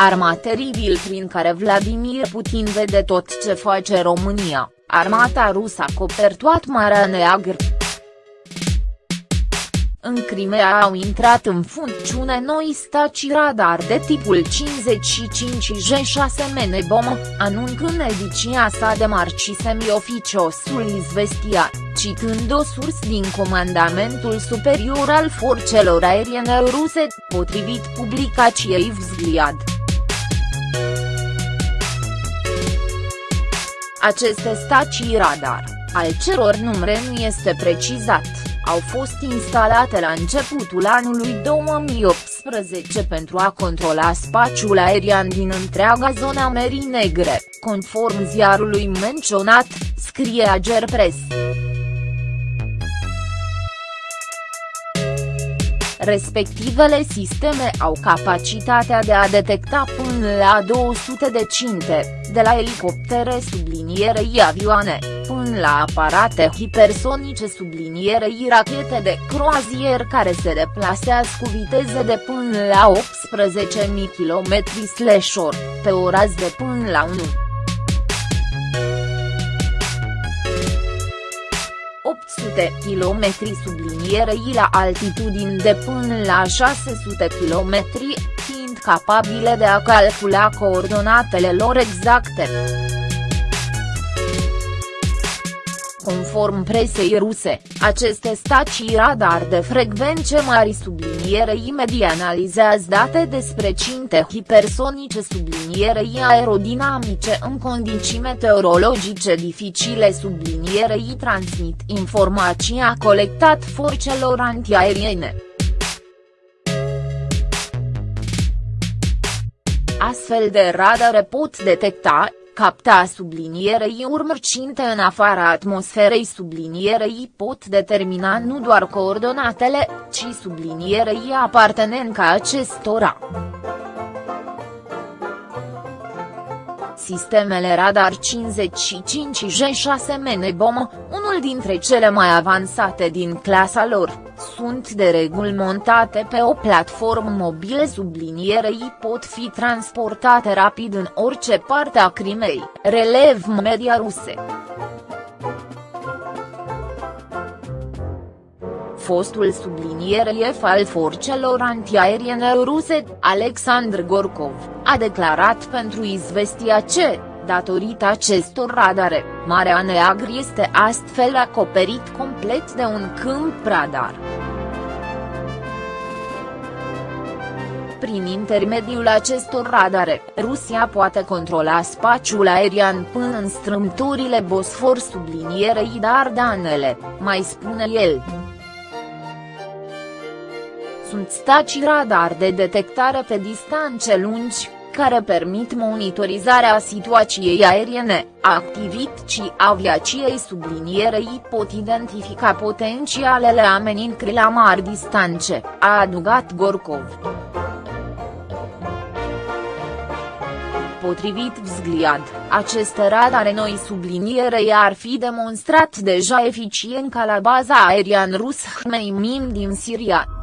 arma teribil prin care Vladimir Putin vede tot ce face România, armata rusă a copertuat Marea Neagră. În Crimea au intrat în funcțiune noi stații radar de tipul 55J6 Menebom, anunțând ediția sa de marci semioficiosul Izvestia, citând o sursă din Comandamentul Superior al Forțelor Aeriene Ruse, potrivit publicației Vzgliad. Aceste stații radar, al ceror numere nu este precizat, au fost instalate la începutul anului 2018 pentru a controla spațiul aerian din întreaga zona Mării Negre, conform ziarului menționat, scrie Agerpress. Respectivele sisteme au capacitatea de a detecta până la 200 de cinte, de la elicoptere sublinierei avioane, până la aparate hipersonice sublinierei rachete de croazier care se deplasează cu viteze de până la 18.000 km/h, pe o rază de până la 1. 800 km sublinierei la altitudini de până la 600 km, fiind capabile de a calcula coordonatele lor exacte. Conform presei ruse, aceste stații radar de frecvențe mari sublinierei media analizează date despre cinte hipersonice sublinierei aerodinamice în condiții meteorologice dificile sublinierei transmit informația colectat forțelor antiaeriene. Astfel de radare pot detecta, capta sublinierei urmărcinte în afara atmosferei sublinierei pot determina nu doar coordonatele, ci sublinierei apartenenca acestora. Sistemele radar 55 J6 Menebom, unul dintre cele mai avansate din clasa lor, sunt de reguli montate pe o platformă mobilă sublinierei pot fi transportate rapid în orice parte a Crimei, relev media ruse. fostul subliniere al forțelor antiaeriene ruse, Alexandr Gorkov, a declarat pentru Izvestia ce, datorită acestor radare, Marea Neagră este astfel acoperit complet de un câmp radar. Prin intermediul acestor radare, Rusia poate controla spațiul aerian până în strâmturile Bosfor sublinierei Dardanele, mai spune el. Sunt stații radar de detectare pe distanțe lungi, care permit monitorizarea situației aeriene, activității aviației sublinierei pot identifica potențialele amenințări la mari distanțe, a adugat Gorkov. Potrivit Vzgliad, aceste radare noi sublinierei ar fi demonstrat deja eficient ca la baza aerian rus Hmeimim din Siria.